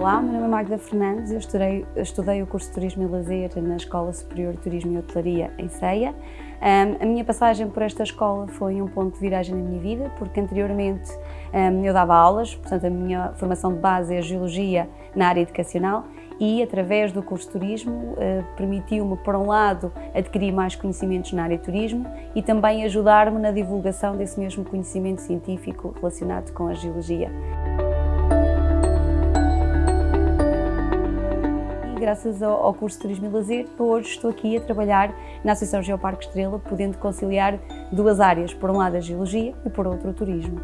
Magda Fernandes, eu estudei, estudei o curso de Turismo e Lazer na Escola Superior de Turismo e Hotelaria em Ceia. Um, a minha passagem por esta escola foi um ponto de viragem na minha vida, porque anteriormente um, eu dava aulas, portanto a minha formação de base é a Geologia na área educacional e através do curso de Turismo uh, permitiu-me, por um lado, adquirir mais conhecimentos na área de turismo e também ajudar-me na divulgação desse mesmo conhecimento científico relacionado com a Geologia. Graças ao, ao curso de Turismo e Lazer, hoje estou aqui a trabalhar na Associação Geoparque Estrela, podendo conciliar duas áreas, por um lado a Geologia e por outro o Turismo.